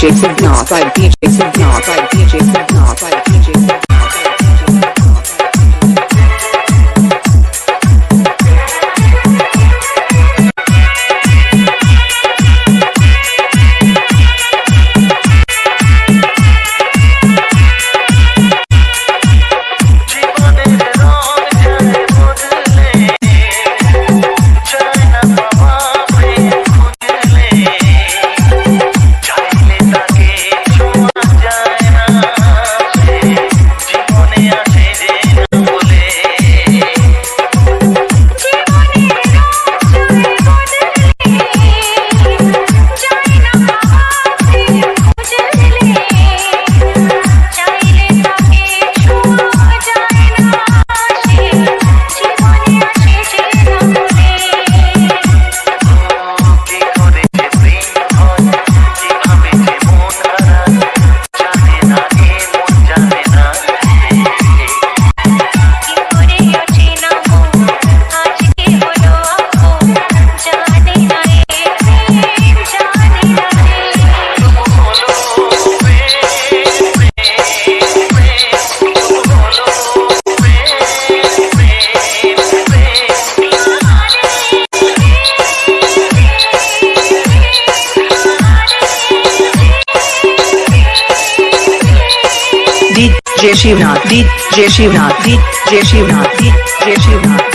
DJ Subnauts DJ Subnauts DJ Subnauts. Jai Shivnath Jai Shivnath Jai Shivnath Jai Shivnath